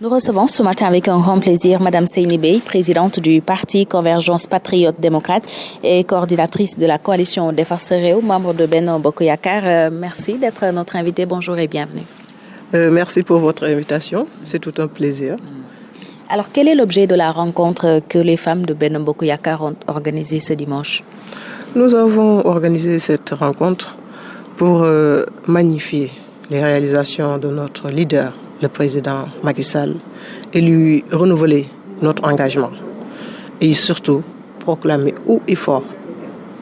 Nous recevons ce matin avec un grand plaisir Madame Seyni Bey, présidente du Parti Convergence Patriote Démocrate et coordinatrice de la coalition des forces Réo, membre de Beno Bokoyakar. Euh, merci d'être notre invitée. Bonjour et bienvenue. Euh, merci pour votre invitation. C'est tout un plaisir. Alors, quel est l'objet de la rencontre que les femmes de Beno Bokoyakar ont organisée ce dimanche? Nous avons organisé cette rencontre pour euh, magnifier les réalisations de notre leader, le président Macky Sall et lui renouveler notre engagement. Et surtout proclamer haut et fort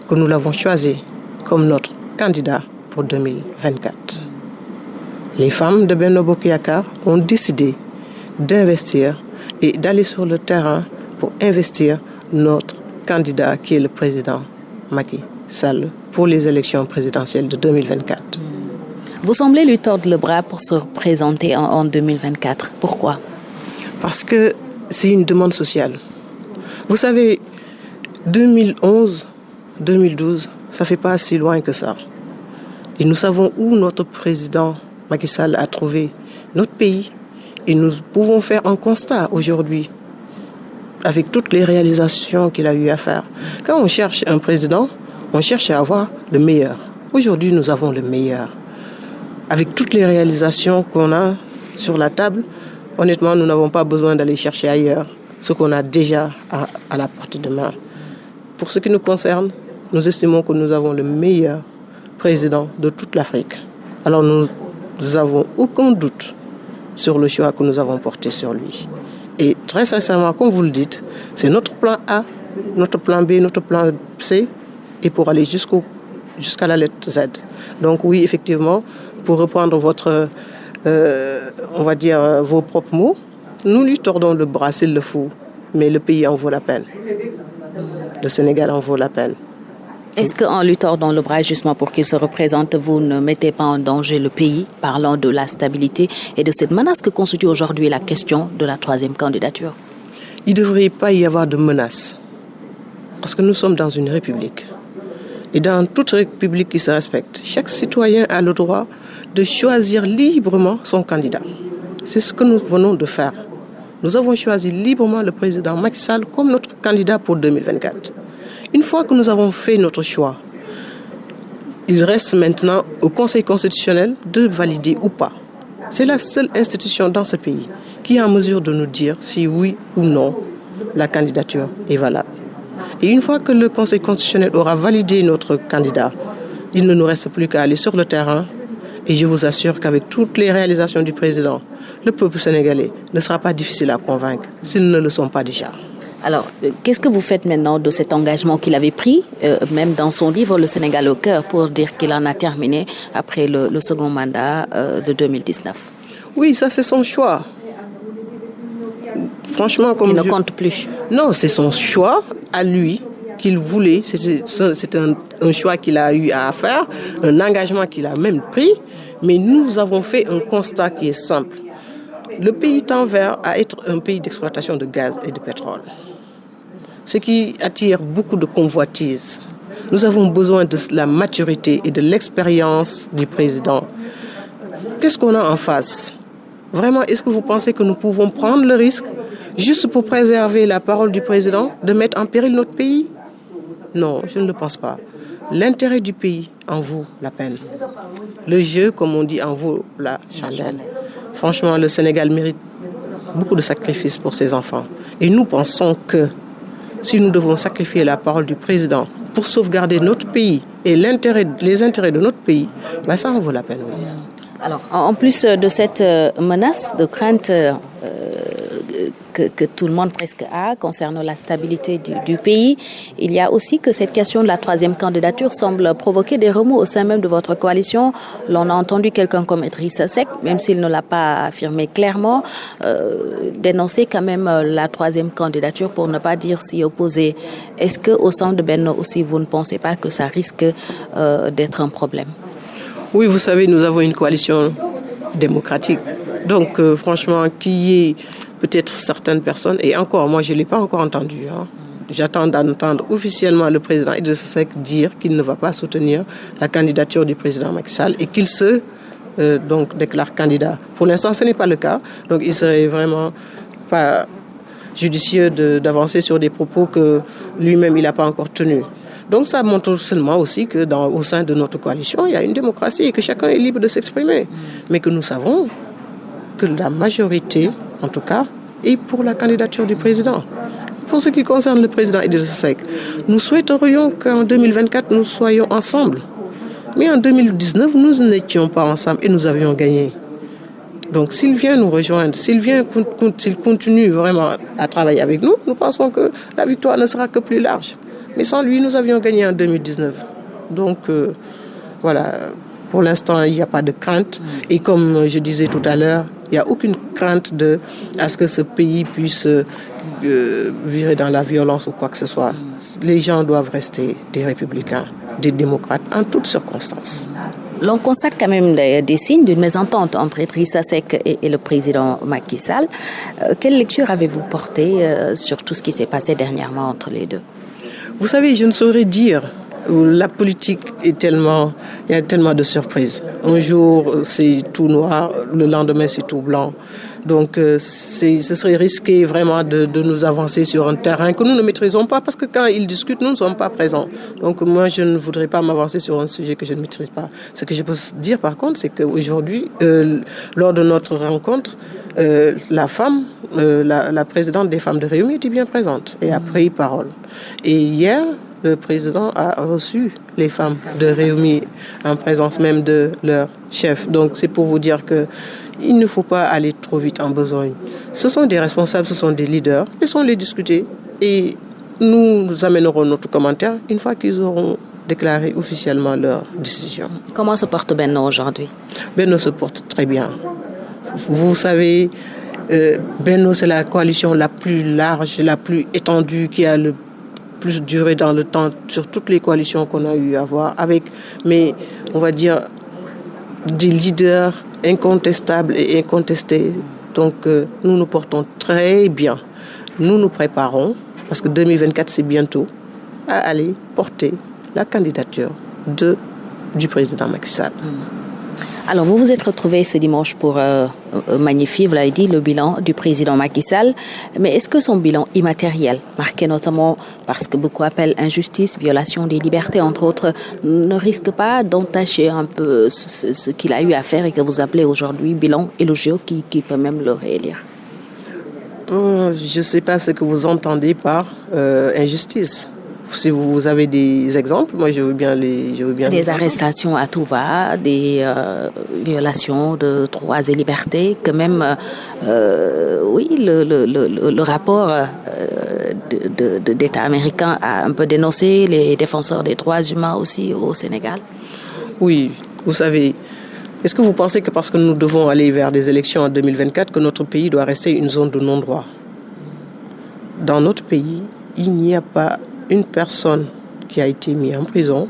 que nous l'avons choisi comme notre candidat pour 2024. Les femmes de Benobo Kiakar ont décidé d'investir et d'aller sur le terrain pour investir notre candidat qui est le président Macky Sall pour les élections présidentielles de 2024. Vous semblez lui tordre le bras pour se présenter en, 2024. Pourquoi? Parce que c'est une demande sociale. Vous savez, 2011, 2012, ça fait pas si loin que ça. Et nous savons où notre président Macky Sall a trouvé notre pays. Et nous pouvons faire un constat aujourd'hui avec toutes les réalisations qu'il a eu à faire. Quand on cherche un président, on cherche à avoir le meilleur. Aujourd'hui, nous avons le meilleur avec toutes les réalisations qu'on a sur la table, honnêtement, nous n'avons pas besoin d'aller chercher ailleurs ce qu'on a déjà à, la portée de main. Pour ce qui nous concerne, nous estimons que nous avons le meilleur président de toute l'Afrique. Alors nous n'avons aucun doute sur le choix que nous avons porté sur lui. Et très sincèrement, comme vous le dites, c'est notre plan A, notre plan B, notre plan C, et pour aller jusqu'à la lettre Z. Donc oui, effectivement, pour reprendre votre, euh, on va dire, euh, vos propres mots, nous lui tordons le bras s'il le faut, mais le pays en vaut la peine. Le Sénégal en vaut la peine. Est-ce qu'en lui tordant le bras justement pour qu'il se représente, vous ne mettez pas en danger le pays, parlant de la stabilité et de cette menace que constitue aujourd'hui la question de la troisième candidature? Il ne devrait pas y avoir de menace, parce que nous sommes dans une république. Et dans toute république qui se respecte, chaque citoyen a le droit de choisir librement son candidat. C'est ce que nous venons de faire. Nous avons choisi librement le président Macky Sall comme notre candidat pour 2024. Une fois que nous avons fait notre choix, il reste maintenant au Conseil constitutionnel de valider ou pas. C'est la seule institution dans ce pays qui est en mesure de nous dire si oui ou non la candidature est valable. Et une fois que le Conseil constitutionnel aura validé notre candidat, il ne nous reste plus qu'à aller sur le terrain et je vous assure qu'avec toutes les réalisations du président, le peuple sénégalais ne sera pas difficile à convaincre s'ils ne le sont pas déjà. Alors, euh, qu'est-ce que vous faites maintenant de cet engagement qu'il avait pris, euh, même dans son livre Le Sénégal au cœur, pour dire qu'il en a terminé après le, second mandat euh, de 2019 Oui, ça c'est son choix. Franchement, comme il ne compte plus. Non, c'est son choix à lui qu'il voulait. C'est un, choix qu'il a eu à faire, un engagement qu'il a même pris. Mais nous avons fait un constat qui est simple. Le pays tend vers à être un pays d'exploitation de gaz et de pétrole. Ce qui attire beaucoup de convoitises. Nous avons besoin de la maturité et de l'expérience du président. Qu'est-ce qu'on a en face? Vraiment, est-ce que vous pensez que nous pouvons prendre le risque, juste pour préserver la parole du président, de mettre en péril notre pays? Non, je ne le pense pas. L'intérêt du pays en vaut la peine. Le jeu, comme on dit, en vaut la chandelle. Franchement, le Sénégal mérite beaucoup de sacrifices pour ses enfants. Et nous pensons que si nous devons sacrifier la parole du président pour sauvegarder notre pays et les intérêts de notre pays, ben ça en vaut la peine. Alors, en plus de cette euh, menace de crainte euh, que, tout le monde presque a concernant la stabilité du, pays, il y a aussi que cette question de la troisième candidature semble provoquer des remous au sein même de votre coalition. L'on a entendu quelqu'un comme Idrissa Seck, même s'il ne l'a pas affirmé clairement, euh, dénoncer quand même la troisième candidature pour ne pas dire s'y opposer. Est-ce qu'au sein de Benno aussi, vous ne pensez pas que ça risque d'être un problème? Oui, vous savez, nous avons une coalition démocratique. Donc, euh, franchement, qui est peut-être certaines personnes, et encore, moi, je ne l'ai pas encore entendu. Hein. J'attends d'entendre officiellement le président Idriss Seck dire qu'il ne va pas soutenir la candidature du président Macky Sall et qu'il se euh, donc déclare candidat. Pour l'instant, ce n'est pas le cas. Donc il serait vraiment pas judicieux d'avancer sur des propos que lui-même il n'a pas encore tenus. Donc ça montre seulement aussi que dans, au sein de notre coalition, il y a une démocratie et que chacun est libre de s'exprimer. Mais que nous savons que la majorité, en tout cas, est pour la candidature du président. Pour ce qui concerne le président Idriss nous souhaiterions qu'en 2024, nous soyons ensemble. Mais en 2019, nous n'étions pas ensemble et nous avions gagné. Donc s'il vient nous rejoindre, s'il vient, s'il continue vraiment à travailler avec nous, nous pensons que la victoire ne sera que plus large. Mais sans lui, nous avions gagné en 2019. Donc euh, voilà, pour l'instant, il n'y a pas de crainte. Et comme je disais tout à l'heure, il n'y a aucune crainte de, à ce que ce pays puisse euh, virer dans la violence ou quoi que ce soit. Les gens doivent rester des républicains, des démocrates en toutes circonstances. L'on constate quand même des, signes d'une mésentente entre Idrissa Seck et, le président Macky Sall. Euh, quelle lecture avez-vous portée euh, sur tout ce qui s'est passé dernièrement entre les deux? Vous savez, je ne saurais dire. La politique est tellement, il y a tellement de surprises. Un jour c'est tout noir, le lendemain c'est tout blanc. Donc euh, ce serait risqué vraiment de, de, nous avancer sur un terrain que nous ne maîtrisons pas parce que quand ils discutent, nous ne sommes pas présents. Donc moi, je ne voudrais pas m'avancer sur un sujet que je ne maîtrise pas. Ce que je peux dire par contre, c'est qu'aujourd'hui, euh, lors de notre rencontre, euh, la femme, euh, la, la, présidente des femmes de Réunion était bien présente et a pris parole. Et hier, le président a reçu les femmes de Réunion en présence même de leur chef. Donc c'est pour vous dire que il ne faut pas aller trop vite en besogne. Ce sont des responsables, ce sont des leaders. Laissons-les discuter et nous, nous amènerons notre commentaire une fois qu'ils auront déclaré officiellement leur décision. Comment se porte Benno aujourd'hui? Benno se porte très bien. Vous savez, euh, Benno, c'est la coalition la plus large, la plus étendue, qui a le plus duré dans le temps sur toutes les coalitions qu'on a eu à voir, avec, mais on va dire, des leaders incontestable et incontesté. Donc euh, nous nous portons très bien. Nous nous préparons, parce que 2024 c'est bientôt, à aller porter la candidature de, du président Macky Sall. Alors, vous vous êtes retrouvé ce dimanche pour euh, euh, magnifier, vous l'avez dit, le bilan du président Macky Sall. Mais est-ce que son bilan immatériel, marqué notamment parce que beaucoup appellent injustice, violation des libertés, entre autres, ne risque pas d'entacher un peu ce, qu'il a eu à faire et que vous appelez aujourd'hui bilan élogieux qui, qui peut même le réélire? Je ne sais pas ce que vous entendez par euh, injustice si vous avez des exemples, moi je veux bien les. Je veux bien des arrestations à tout va, des euh, violations de droits et libertés, que même, euh, oui, le, le, le, le rapport euh, d'État de, américain a un peu dénoncé les défenseurs des droits humains aussi au Sénégal. Oui, vous savez. Est-ce que vous pensez que parce que nous devons aller vers des élections en 2024, que notre pays doit rester une zone de non-droit? Dans notre pays, il n'y a pas une personne qui a été mise en prison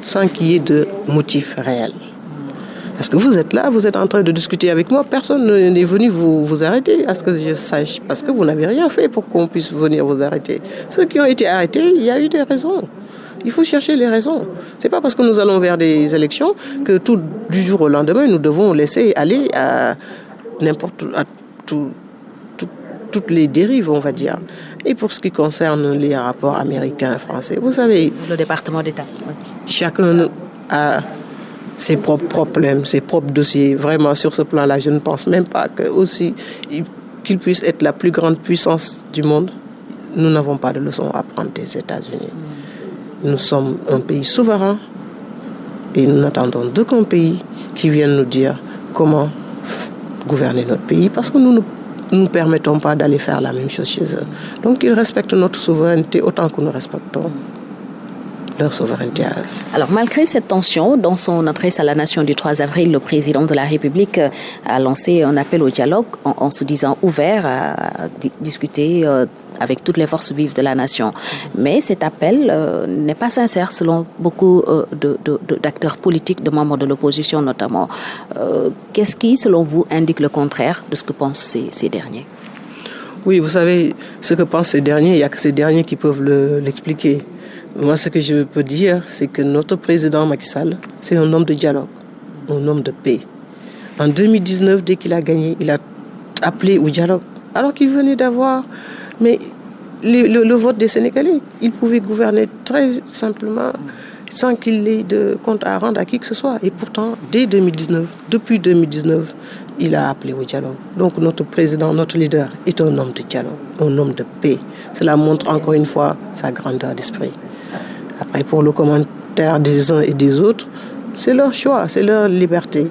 sans qu'il y ait de motif réel. Parce que vous êtes là, vous êtes en train de discuter avec moi, personne n'est venu vous, vous arrêter, à ce que je sache, parce que vous n'avez rien fait pour qu'on puisse venir vous arrêter. Ceux qui ont été arrêtés, il y a eu des raisons. Il faut chercher les raisons. C'est pas parce que nous allons vers des élections que tout du jour au lendemain, nous devons laisser aller à n'importe toutes les dérives, on va dire. Et pour ce qui concerne les rapports américains, français, vous savez... Le département d'État. Chacun a ses propres problèmes, ses propres dossiers. Vraiment, sur ce plan-là, je ne pense même pas que aussi qu'il puisse être la plus grande puissance du monde. Nous n'avons pas de leçon à prendre des États-Unis. Nous sommes un pays souverain et nous n'attendons d'aucun pays qui vienne nous dire comment gouverner notre pays parce que nous ne nous ne permettons pas d'aller faire la même chose chez eux. Donc ils respectent notre souveraineté autant que nous respectons leur souveraineté. Alors malgré cette tension, dans son adresse à la nation du 3 avril, le président de la République a lancé un appel au dialogue en, en se disant ouvert à discuter euh, avec toutes les forces vives de la nation. Mais cet appel euh, n'est pas sincère selon beaucoup euh, d'acteurs politiques, de membres de l'opposition notamment. Euh, Qu'est-ce qui, selon vous, indique le contraire de ce que pensent ces, derniers? Oui, vous savez, ce que pensent ces derniers, il n'y a que ces derniers qui peuvent l'expliquer. Moi, ce que je peux dire, c'est que notre président Macky Sall, c'est un homme de dialogue, un homme de paix. En 2019, dès qu'il a gagné, il a appelé au dialogue, alors qu'il venait d'avoir mais le, vote des Sénégalais. Il pouvait gouverner très simplement sans qu'il ait de compte à rendre à qui que ce soit. Et pourtant, dès 2019, depuis 2019, il a appelé au dialogue. Donc notre président, notre leader est un homme de dialogue, un homme de paix. Cela montre encore une fois sa grandeur d'esprit. Après, pour le commentaire des uns et des autres, c'est leur choix, c'est leur liberté.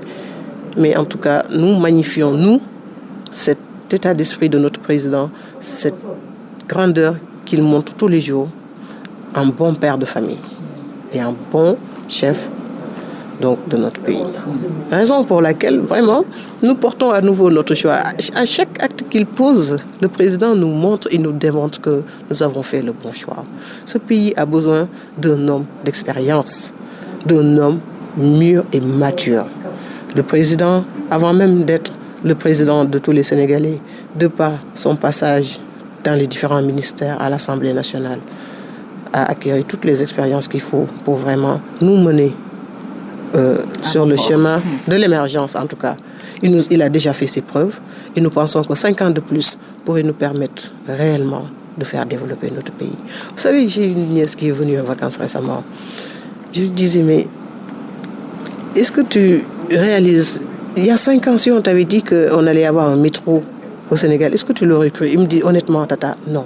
Mais en tout cas, nous magnifions, nous, état d'esprit de notre président, cette grandeur qu'il montre tous les jours, un bon père de famille et un bon chef donc, de notre pays. Raison pour laquelle, vraiment, nous portons à nouveau notre choix. À chaque acte qu'il pose, le président nous montre et nous démontre que nous avons fait le bon choix. Ce pays a besoin d'un homme d'expérience, d'un homme mûr et mature. Le président, avant même d'être le président de tous les Sénégalais, de par son passage dans les différents ministères à l'Assemblée nationale, a acquis toutes les expériences qu'il faut pour vraiment nous mener euh, sur le chemin de l'émergence, en tout cas. Il, nous, il a déjà fait ses preuves et nous pensons que cinq ans de plus pourraient nous permettre réellement de faire développer notre pays. Vous savez, j'ai une nièce qui est venue en vacances récemment. Je lui disais, mais est-ce que tu réalises, il y a cinq ans, si on t'avait dit qu'on allait avoir un métro au Sénégal, est-ce que tu l'aurais cru? Il me dit honnêtement, Tata, non.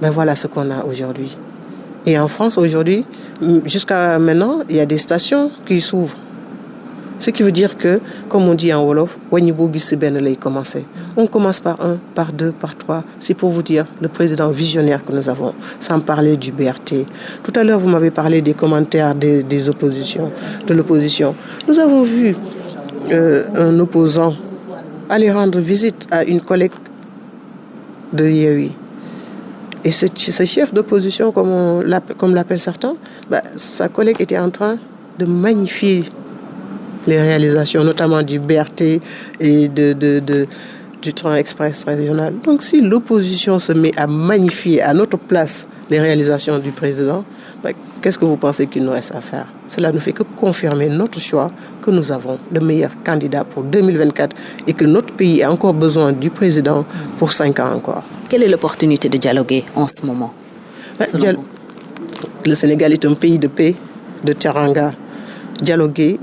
Mais voilà ce qu'on a aujourd'hui. Et en France, aujourd'hui, jusqu'à maintenant, il y a des stations qui s'ouvrent. Ce qui veut dire que, comme on dit en Wolof, on commence par un, par deux, par trois. C'est pour vous dire le président visionnaire que nous avons, sans parler du BRT. Tout à l'heure, vous m'avez parlé des commentaires des, des oppositions, de l'opposition. Nous avons vu euh, un opposant aller rendre visite à une collègue de Yehui. Et ce, chef d'opposition, comme, l'appellent certains, bah, sa collègue était en train de magnifier les réalisations, notamment du BRT et de, de, du train express régional. Donc si l'opposition se met à magnifier à notre place les réalisations du président, bah, qu'est-ce que vous pensez qu'il nous reste à faire? Cela ne fait que confirmer notre choix que nous avons le meilleur candidat pour 2024 et que notre pays a encore besoin du président pour cinq ans encore. Quelle est l'opportunité de dialoguer en ce moment bah, Le Sénégal est un pays de paix, de teranga. Dialoguer,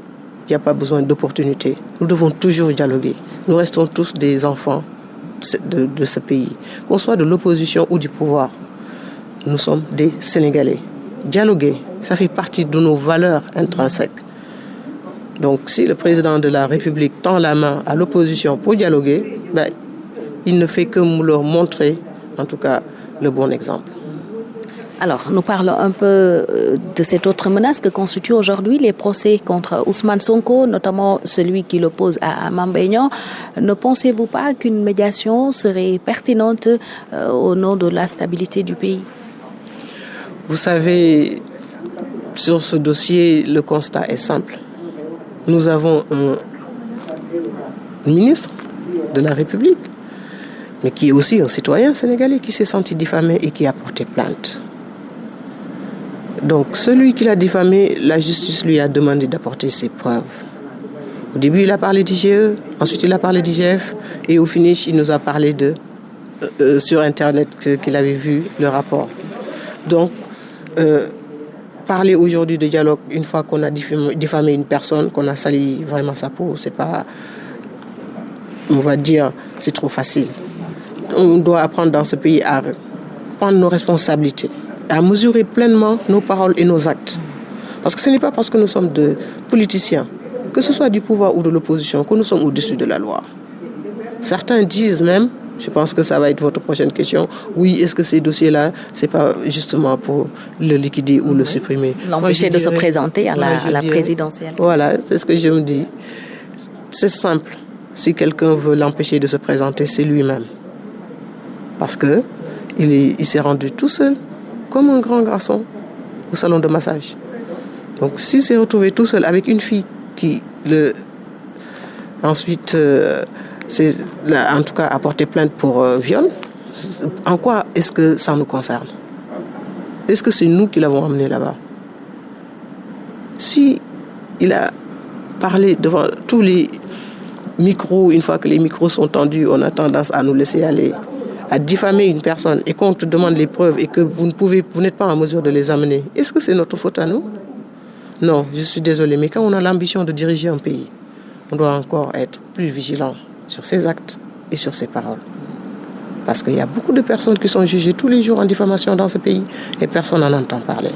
il n'y a pas besoin d'opportunité. Nous devons toujours dialoguer. Nous restons tous des enfants de, de ce pays. Qu'on soit de l'opposition ou du pouvoir, nous sommes des Sénégalais. Dialoguer, ça fait partie de nos valeurs intrinsèques. Donc si le président de la République tend la main à l'opposition pour dialoguer, ben, il ne fait que leur montrer, en tout cas, le bon exemple. Alors, nous parlons un peu euh, de cette autre menace que constituent aujourd'hui les procès contre Ousmane Sonko, notamment celui qui l'oppose à Mambéignan. Ne pensez-vous pas qu'une médiation serait pertinente euh, au nom de la stabilité du pays? Vous savez, sur ce dossier, le constat est simple nous avons un ministre de la République, mais qui est aussi un citoyen sénégalais qui s'est senti diffamé et qui a porté plainte. Donc celui qui l'a diffamé, la justice lui a demandé d'apporter ses preuves. Au début, il a parlé d'IGE, ensuite il a parlé d'IGF, et au finish, il nous a parlé de, euh, euh, sur Internet qu'il avait vu le rapport. Donc, euh, parler aujourd'hui de dialogue une fois qu'on a diffamé une personne, qu'on a sali vraiment sa peau, c'est pas, on va dire, c'est trop facile. On doit apprendre dans ce pays à prendre nos responsabilités, à mesurer pleinement nos paroles et nos actes. Parce que ce n'est pas parce que nous sommes de politiciens, que ce soit du pouvoir ou de l'opposition, que nous sommes au-dessus de la loi. Certains disent même je pense que ça va être votre prochaine question. Oui, est-ce que ces dossiers-là, c'est pas justement pour le liquider ou le supprimer? L'empêcher de se présenter à la, présidentielle. Voilà, c'est ce que je me dis. C'est simple. Si quelqu'un veut l'empêcher de se présenter, c'est lui-même. Parce que il s'est rendu tout seul, comme un grand garçon, au salon de massage. Donc, s'il s'est retrouvé tout seul avec une fille qui le ensuite euh, c'est en tout cas apporter plainte pour euh, viol, en quoi est-ce que ça nous concerne? Est-ce que c'est nous qui l'avons amené là-bas? Si il a parlé devant tous les micros, une fois que les micros sont tendus, on a tendance à nous laisser aller, à diffamer une personne et qu'on te demande les preuves et que vous vous n'êtes pas en mesure de les amener. Est-ce que c'est notre faute à nous? Non, je suis désolé, mais quand on a l'ambition de diriger un pays, on doit encore être plus vigilant sur ses actes et sur ses paroles. Parce qu'il y a beaucoup de personnes qui sont jugées tous les jours en diffamation dans ce pays et personne n'en entend parler.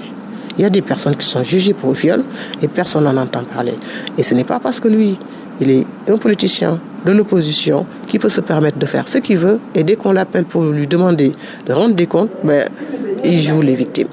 Il y a des personnes qui sont jugées pour viol et personne n'en entend parler. Et ce n'est pas parce que lui, il est un politicien de l'opposition qui peut se permettre de faire ce qu'il veut et dès qu'on l'appelle pour lui demander de rendre des comptes, ben, il joue les victimes.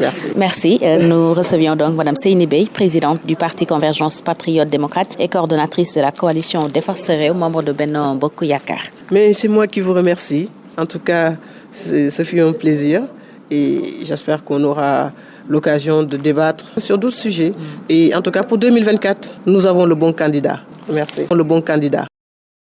Merci. Merci. Euh, nous recevions donc Mme Seini Bey, présidente du Parti Convergence Patriote Démocrate et coordonnatrice de la coalition Défense membre de Benno Bokuyakar. Mais c'est moi qui vous remercie. En tout cas, ce fut un plaisir et j'espère qu'on aura l'occasion de débattre sur d'autres sujets. Et en tout cas, pour 2024, nous avons le bon candidat. Merci. Le bon candidat.